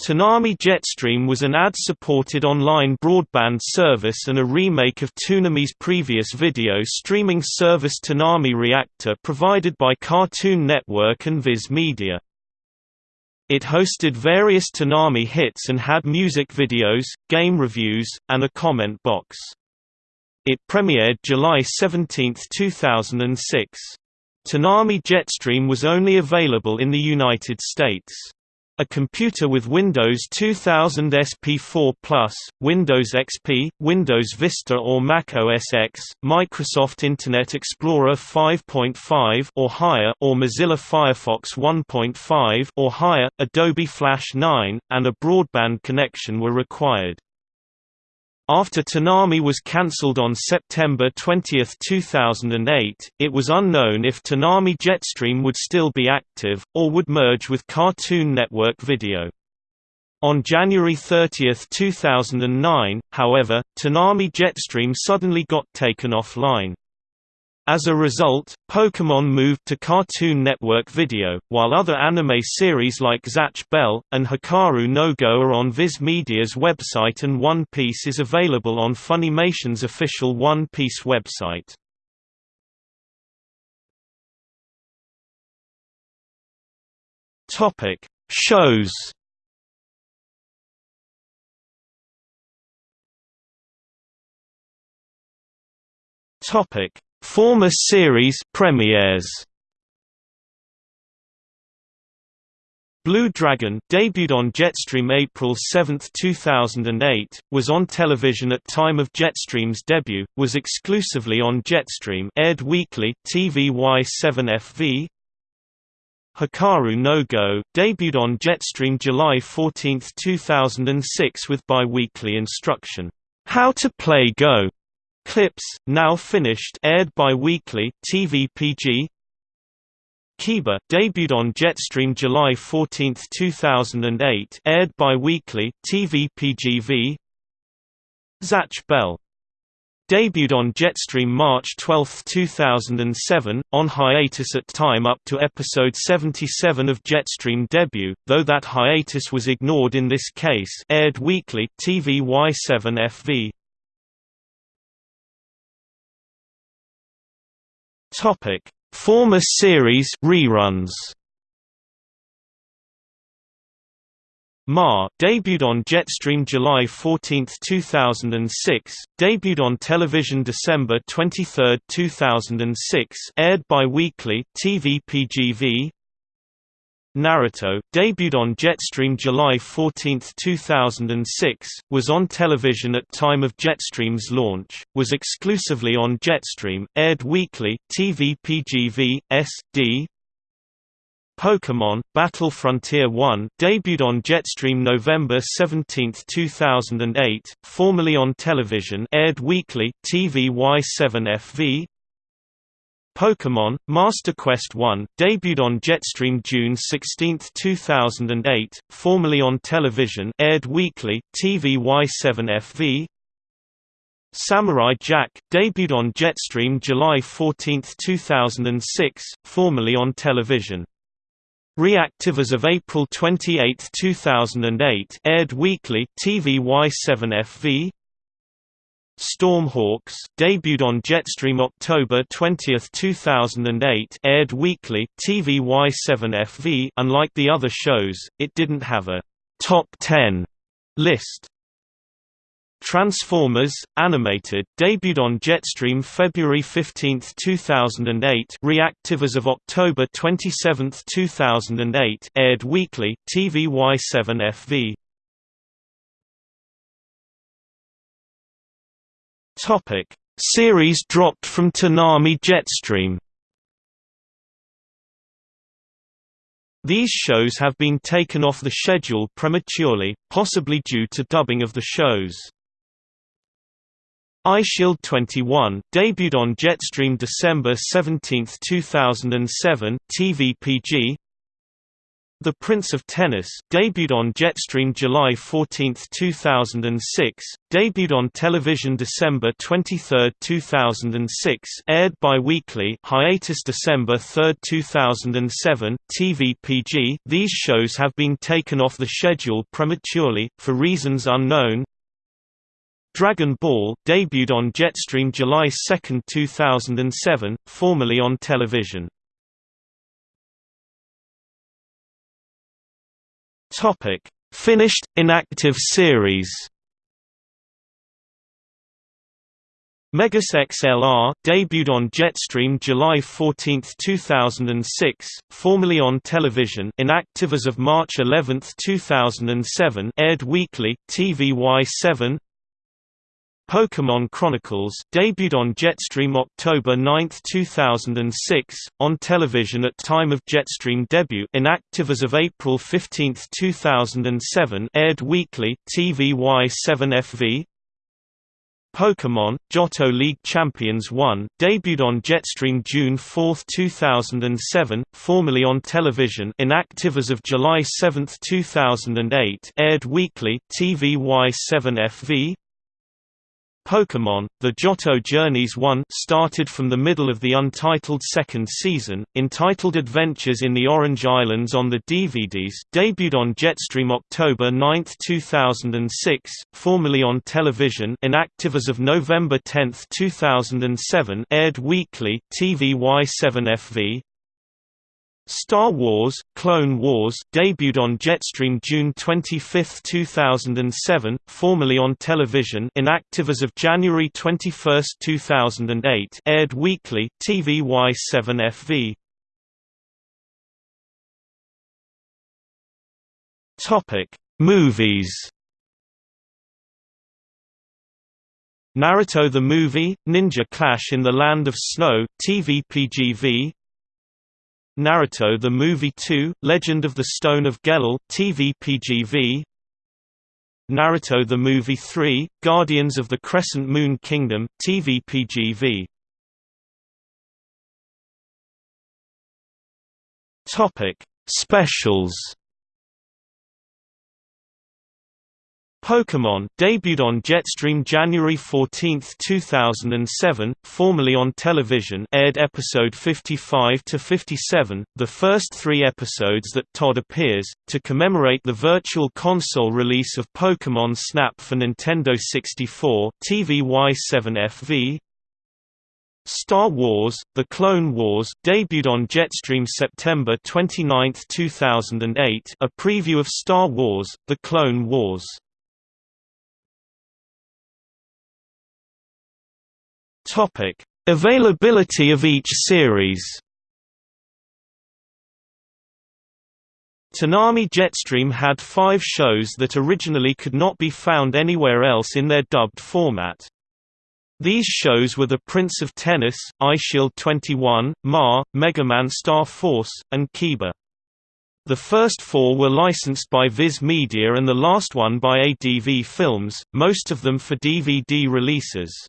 Toonami Jetstream was an ad-supported online broadband service and a remake of Toonami's previous video streaming service Toonami Reactor provided by Cartoon Network and Viz Media. It hosted various Toonami hits and had music videos, game reviews, and a comment box. It premiered July 17, 2006. Toonami Jetstream was only available in the United States. A computer with Windows 2000 SP4 Plus, Windows XP, Windows Vista or Mac OS X, Microsoft Internet Explorer 5.5 or higher or Mozilla Firefox 1.5 or higher, Adobe Flash 9, and a broadband connection were required. After Toonami was cancelled on September 20, 2008, it was unknown if Toonami Jetstream would still be active, or would merge with Cartoon Network Video. On January 30, 2009, however, Toonami Jetstream suddenly got taken offline. As a result, Pokémon moved to Cartoon Network Video, while other anime series like Zatch Bell! and Hikaru no Go are on Viz Media's website and One Piece is available on Funimation's official One Piece website. Shows Topic Former series premieres. Blue Dragon debuted on Jetstream April 7, 2008, was on television at time of Jetstream's debut, was exclusively on Jetstream aired weekly TVY7FV Hikaru no Go, debuted on Jetstream July 14, 2006 with bi-weekly instruction, How to Play Go, Clips, now finished aired bi-weekly TVPG Kiba debuted on Jetstream July 14, 2008 aired bi-weekly TVPGV Zatch Bell. Debuted on Jetstream March 12, 2007, on hiatus at time up to episode 77 of Jetstream debut, though that hiatus was ignored in this case aired weekly TVY7FV Topic: Former series reruns. MÄR debuted on Jetstream July 14, 2006, debuted on television December 23, 2006, aired bi-weekly TVPGV Naruto, debuted on Jetstream July 14, 2006, was on television at time of Jetstream's launch, was exclusively on Jetstream, aired weekly, TVPGV, SD Pokémon, Battle Frontier 1, debuted on Jetstream November 17, 2008, formerly on television aired weekly, TVY7FV Pokémon, Master Quest 1, debuted on Jetstream June 16, 2008, formerly on television aired weekly, TVY7FV Samurai Jack, debuted on Jetstream July 14, 2006, formerly on television. Reactive as of April 28, 2008 aired weekly, TVY7FV Stormhawks debuted on Jetstream October 20, 2008 aired weekly TVY7FV unlike the other shows, it didn't have a «top 10» list. Transformers Animated debuted on Jetstream February 15, 2008 reactive as of October 27, 2008 aired weekly TVY7FV Topic: Series dropped from Toonami Jetstream. These shows have been taken off the schedule prematurely, possibly due to dubbing of the shows. Eyeshield 21 debuted on Jetstream December 17, 2007 TVPG The Prince of Tennis debuted on Jetstream July 14, 2006, debuted on television December 23, 2006 aired bi-weekly hiatus December 3, 2007, TV PG These shows have been taken off the schedule prematurely, for reasons unknown. Dragon Ball debuted on Jetstream July 2, 2007, formerly on television Topic: Finished inactive series. Megas XLR debuted on Jetstream July 14, 2006, formerly on television, inactive as of March 11, 2007, aired weekly, TVY7. Pokémon Chronicles debuted on Jetstream October 9, 2006, on television at time of Jetstream debut inactive as of April 15, 2007 aired weekly, TVY7FV Pokémon, Johto League Champions 1, debuted on Jetstream June 4, 2007, formerly on television inactive as of July 7, 2008 aired weekly, TVY7FV Pokémon, The Johto Journeys 1 started from the middle of the untitled second season, entitled Adventures in the Orange Islands on the DVDs debuted on Jetstream October 9, 2006, formerly on television inactive as of November 10, 2007 aired weekly, TVY7FV, Star Wars: Clone Wars debuted on Jetstream June 25, 2007, formerly on television inactive as of January 21, 2008 aired weekly, TVY7FV. Movies Naruto the Movie, Ninja Clash in the Land of Snow, TV PGV Naruto the Movie 2, Legend of the Stone of Gelel TV PGV Naruto the Movie 3, Guardians of the Crescent Moon Kingdom TV PGV Topic: Specials Pokémon debuted on Jetstream January 14, 2007, formerly on television aired episode 55 to 57, the first three episodes that Todd appears, to commemorate the Virtual Console release of Pokémon Snap for Nintendo 64 TVY7FV, Star Wars: The Clone Wars debuted on Jetstream September 29, 2008, a preview of Star Wars: The Clone Wars. Topic: Availability of each series. Toonami Jetstream had five shows that originally could not be found anywhere else in their dubbed format. These shows were The Prince of Tennis, Eyeshield 21, MÄR, Megaman Star Force, and Kiba. The first four were licensed by Viz Media and the last one by ADV Films, most of them for DVD releases.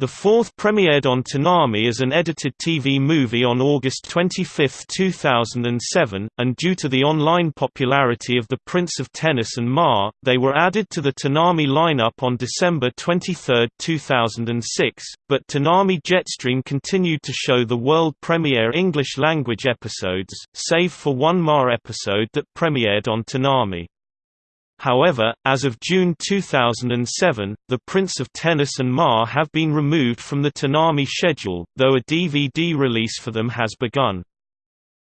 The fourth premiered on Toonami as an edited TV movie on August 25, 2007, and due to the online popularity of The Prince of Tennis and MÄR, they were added to the Toonami lineup on December 23, 2006, but Toonami Jetstream continued to show the world premiere English-language episodes, save for one MÄR episode that premiered on Toonami. However, as of June 2007, The Prince of Tennis and MÄR have been removed from the Toonami schedule, though a DVD release for them has begun.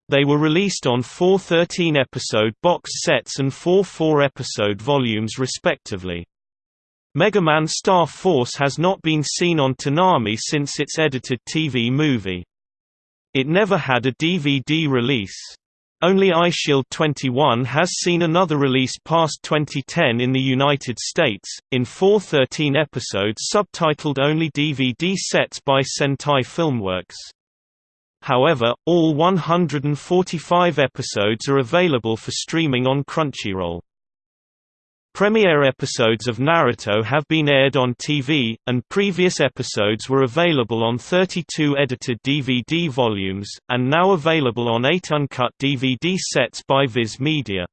They were released on four 13-episode box sets and four 4-episode volumes respectively. Mega Man Star Force has not been seen on Toonami since its edited TV movie. It never had a DVD release. Only Eyeshield 21 has seen another release past 2010 in the United States, in four 13 episodes subtitled only DVD sets by Sentai Filmworks. However, all 145 episodes are available for streaming on Crunchyroll. Premiere episodes of Naruto have been aired on TV, and previous episodes were available on 32 edited DVD volumes, and now available on 8 uncut DVD sets by Viz Media.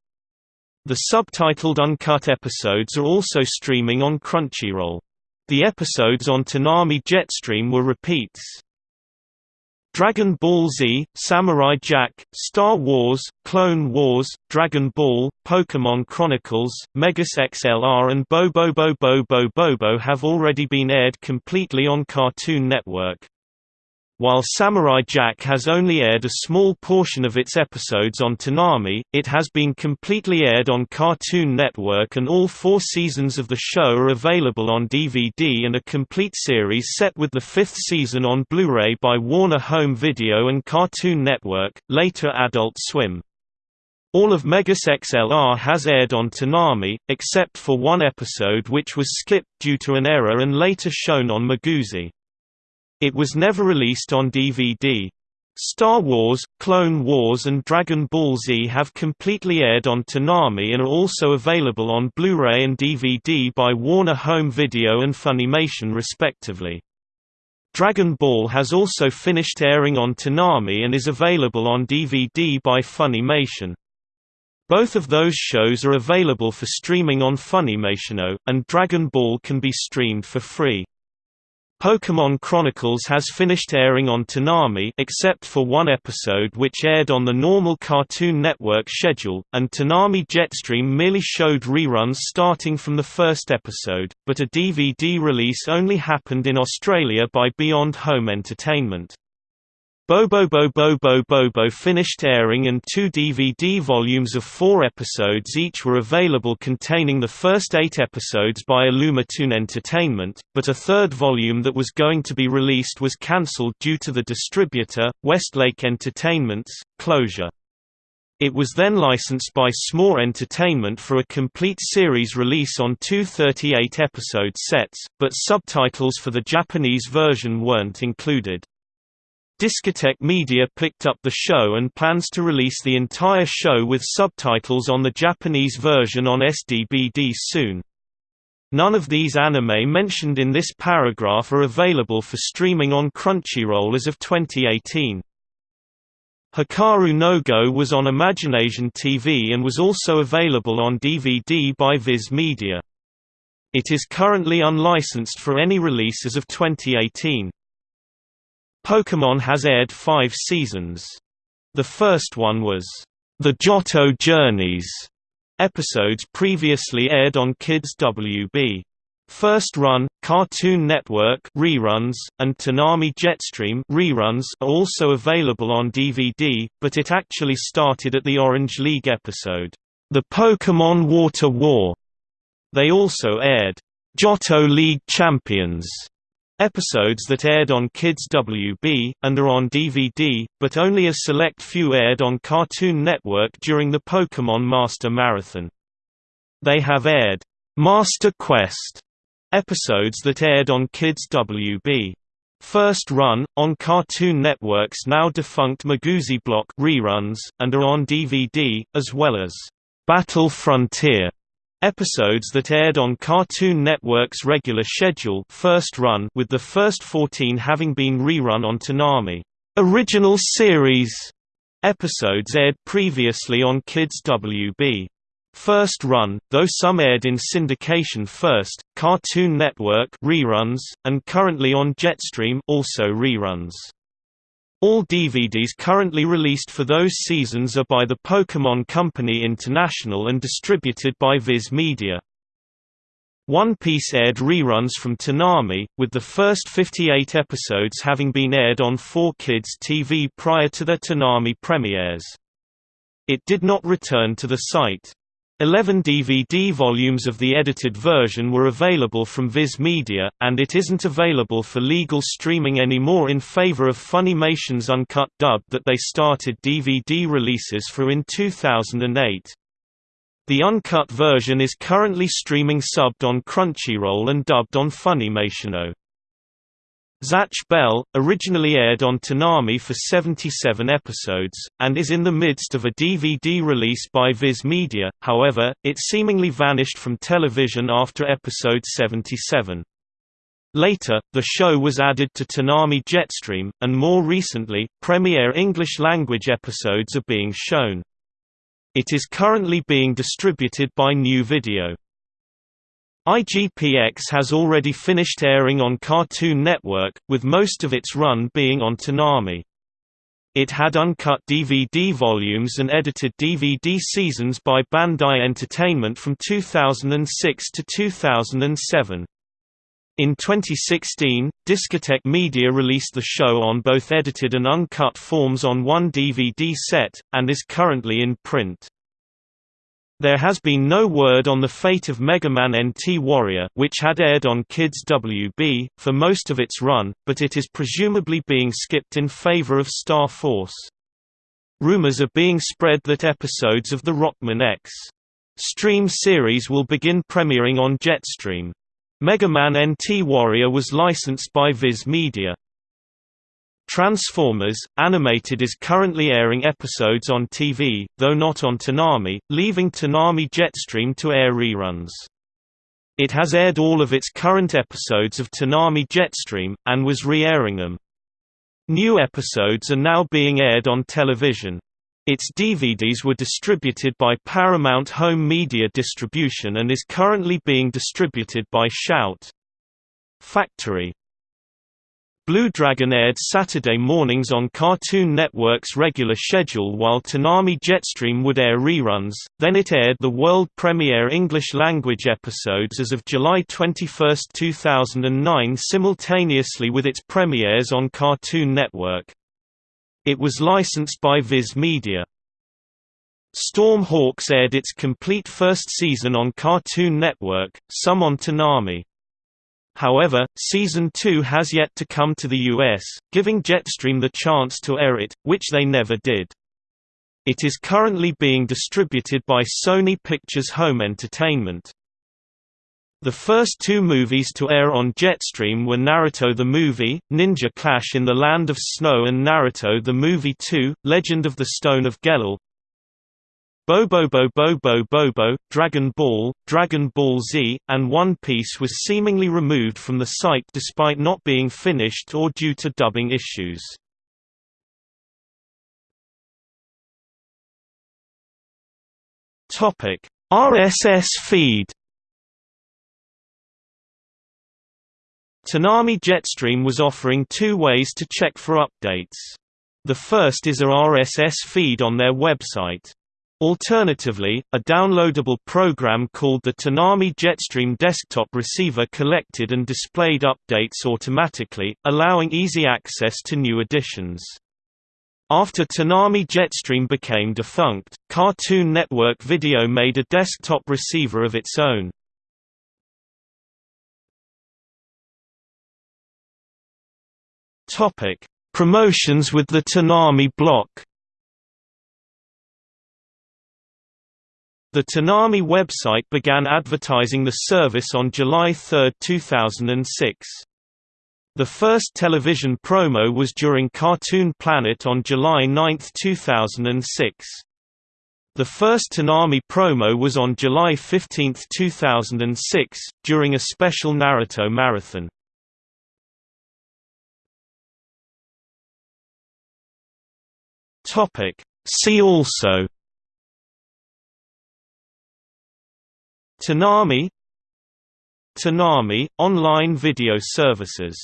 The subtitled uncut episodes are also streaming on Crunchyroll. The episodes on Toonami Jetstream were repeats. Dragon Ball Z, Samurai Jack, Star Wars, Clone Wars, Dragon Ball, Pokémon Chronicles, Megas XLR and Bobobo-bo Bo-bobo have already been aired completely on Cartoon Network. While Samurai Jack has only aired a small portion of its episodes on Toonami, it has been completely aired on Cartoon Network and all four seasons of the show are available on DVD and a complete series set with the fifth season on Blu-ray by Warner Home Video and Cartoon Network, later Adult Swim. All of Megas XLR has aired on Toonami, except for one episode which was skipped due to an error and later shown on Miguzi. It was never released on DVD. Star Wars, Clone Wars and Dragon Ball Z have completely aired on Toonami and are also available on Blu-ray and DVD by Warner Home Video and Funimation respectively. Dragon Ball has also finished airing on Toonami and is available on DVD by Funimation. Both of those shows are available for streaming on Funimation, and Dragon Ball can be streamed for free. Pokémon Chronicles has finished airing on Toonami except for one episode which aired on the normal Cartoon Network schedule, and Toonami Jetstream merely showed reruns starting from the first episode, but a DVD release only happened in Australia by Beyond Home Entertainment. Bobo Bobo Bobo Bobo finished airing and two DVD volumes of four episodes each were available containing the first eight episodes by Illumitoon Entertainment, but a third volume that was going to be released was cancelled due to the distributor, Westlake Entertainment's, closure. It was then licensed by S'more Entertainment for a complete series release on two 38-episode sets, but subtitles for the Japanese version weren't included. Discotek Media picked up the show and plans to release the entire show with subtitles on the Japanese version on SDBD soon. None of these anime mentioned in this paragraph are available for streaming on Crunchyroll as of 2018. Hikaru no Go was on ImaginAsian TV and was also available on DVD by Viz Media. It is currently unlicensed for any release as of 2018. Pokémon has aired five seasons. The first one was, "...the Johto Journeys", episodes previously aired on Kids WB. First Run, Cartoon Network reruns, and Toonami Jetstream reruns are also available on DVD, but it actually started at the Orange League episode, The Pokémon Water War. They also aired, Johto League Champions Episodes that aired on Kids WB, and are on DVD, but only a select few aired on Cartoon Network during the Pokémon Master Marathon. They have aired, "'Master Quest' episodes that aired on Kids WB. First run, on Cartoon Network's now defunct Miguzi Block reruns, and are on DVD, as well as "'Battle Frontier' Episodes that aired on Cartoon Network's regular schedule first run with the first 14 having been rerun on Toonami. Original series episodes aired previously on Kids WB. First run, though some aired in syndication first, Cartoon Network reruns, and currently on Jetstream also reruns. All DVDs currently released for those seasons are by the Pokémon Company International and distributed by Viz Media. One Piece aired reruns from Toonami, with the first 58 episodes having been aired on 4Kids TV prior to their Toonami premieres. It did not return to the site. Eleven DVD volumes of the edited version were available from Viz Media, and it isn't available for legal streaming anymore in favor of Funimation's uncut dub that they started DVD releases for in 2008. The uncut version is currently streaming subbed on Crunchyroll and dubbed on Funimation. Zatch Bell, originally aired on Toonami for 77 episodes, and is in the midst of a DVD release by Viz Media, however, it seemingly vanished from television after episode 77. Later, the show was added to Toonami Jetstream, and more recently, premiere English-language episodes are being shown. It is currently being distributed by New Video. IGPX has already finished airing on Cartoon Network, with most of its run being on Toonami. It had uncut DVD volumes and edited DVD seasons by Bandai Entertainment from 2006 to 2007. In 2016, Discotek Media released the show on both edited and uncut forms on one DVD set, and is currently in print. There has been no word on the fate of Mega Man NT Warrior which had aired on Kids WB, for most of its run, but it is presumably being skipped in favor of Star Force. Rumors are being spread that episodes of the Rockman.EXE Stream series will begin premiering on Jetstream. Mega Man NT Warrior was licensed by Viz Media. Transformers, Animated is currently airing episodes on TV, though not on Toonami, leaving Toonami Jetstream to air reruns. It has aired all of its current episodes of Toonami Jetstream, and was re-airing them. New episodes are now being aired on television. Its DVDs were distributed by Paramount Home Media Distribution and is currently being distributed by Shout! Factory. Blue Dragon aired Saturday mornings on Cartoon Network's regular schedule while Toonami Jetstream would air reruns, then it aired the world premiere English-language episodes as of July 21, 2009 simultaneously with its premieres on Cartoon Network. It was licensed by Viz Media. Storm Hawks aired its complete first season on Cartoon Network, some on Toonami. However, Season 2 has yet to come to the US, giving Jetstream the chance to air it, which they never did. It is currently being distributed by Sony Pictures Home Entertainment. The first two movies to air on Jetstream were Naruto the Movie, Ninja Clash in the Land of Snow and Naruto the Movie 2, Legend of the Stone of Gelel, Bobobo-bo Bo-bobo, Dragon Ball, Dragon Ball Z, and One Piece was seemingly removed from the site despite not being finished or due to dubbing issues. RSS feed Toonami Jetstream was offering two ways to check for updates. The first is a RSS feed on their website. Alternatively, a downloadable program called the Toonami Jetstream desktop receiver collected and displayed updates automatically, allowing easy access to new editions. After Toonami Jetstream became defunct, Cartoon Network Video made a desktop receiver of its own. Promotions with the Toonami block The Toonami website began advertising the service on July 3, 2006. The first television promo was during Cartoon Planet on July 9, 2006. The first Toonami promo was on July 15, 2006, during a special Naruto marathon. See also Toonami Toonami – online video services